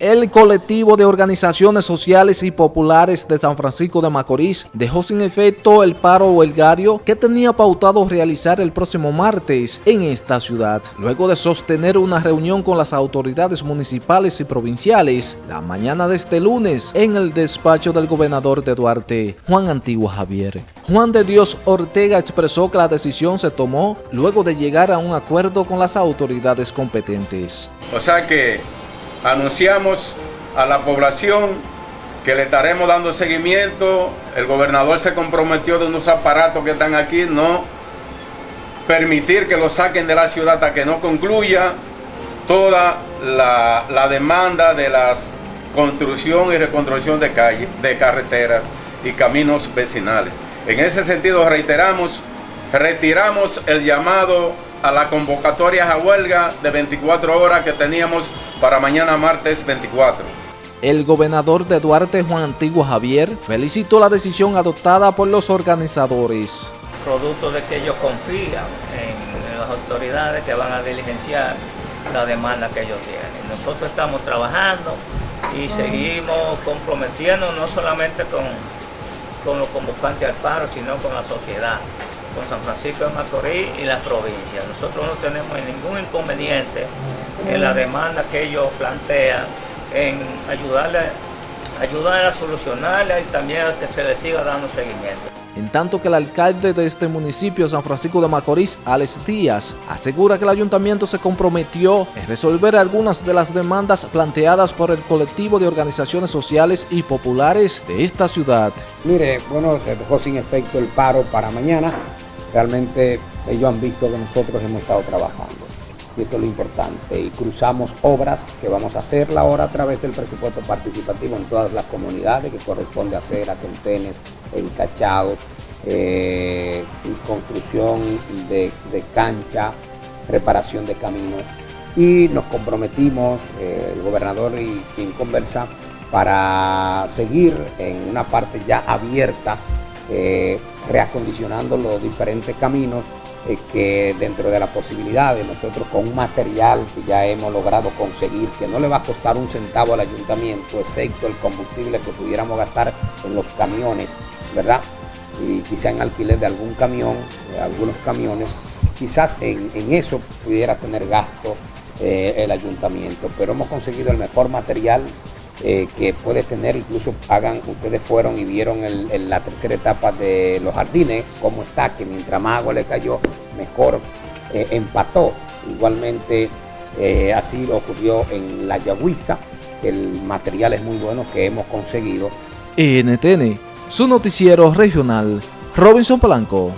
El colectivo de organizaciones sociales y populares de San Francisco de Macorís dejó sin efecto el paro huelgario que tenía pautado realizar el próximo martes en esta ciudad. Luego de sostener una reunión con las autoridades municipales y provinciales la mañana de este lunes en el despacho del gobernador de Duarte, Juan Antigua Javier. Juan de Dios Ortega expresó que la decisión se tomó luego de llegar a un acuerdo con las autoridades competentes. O sea que anunciamos a la población que le estaremos dando seguimiento. El gobernador se comprometió de unos aparatos que están aquí, no permitir que lo saquen de la ciudad hasta que no concluya toda la, demanda de la construcción y reconstrucción de calles, de carreteras y caminos vecinales. En ese sentido reiteramos, retiramos el llamado a la convocatoria a huelga de 24 horas que teníamos para mañana martes 24. El gobernador de Duarte, Juan Antiguo Javier, felicitó la decisión adoptada por los organizadores. Producto de que ellos confían en las autoridades que van a diligenciar la demanda que ellos tienen. Nosotros estamos trabajando y seguimos comprometiendo no solamente con, con los convocantes al paro, sino con la sociedad con San Francisco de Macorís y las provincias. Nosotros no tenemos ningún inconveniente en la demanda que ellos plantean, en ayudarle, ayudarle a solucionarla y también a que se le siga dando seguimiento. En tanto que el alcalde de este municipio, San Francisco de Macorís, Alex Díaz, asegura que el ayuntamiento se comprometió en resolver algunas de las demandas planteadas por el colectivo de organizaciones sociales y populares de esta ciudad. Mire, bueno, se dejó sin efecto el paro para mañana, realmente ellos han visto que nosotros hemos estado trabajando. Y esto es lo importante. Y cruzamos obras que vamos a hacer ahora a través del presupuesto participativo en todas las comunidades que corresponde hacer a Tentenes, encachados, eh, construcción de, cancha, reparación de caminos. Y nos comprometimos, eh, el gobernador y quien conversa, para seguir en una parte ya abierta eh, reacondicionando los diferentes caminos eh, que dentro de la posibilidad de nosotros con un material que ya hemos logrado conseguir, que no le va a costar un centavo al ayuntamiento, excepto el combustible que pudiéramos gastar en los camiones, ¿verdad? Y quizá en alquiler de algún camión, algunos camiones, quizás en, eso pudiera tener gasto eh, el ayuntamiento, pero hemos conseguido el mejor material eh, que puede tener, incluso hagan, ustedes fueron y vieron en la tercera etapa de los jardines, cómo está, que mientras más agua le cayó, mejor eh, empató. Igualmente eh, así ocurrió en la Yagüiza, el material es muy bueno que hemos conseguido. NTN, su noticiero regional, Robinson Blanco.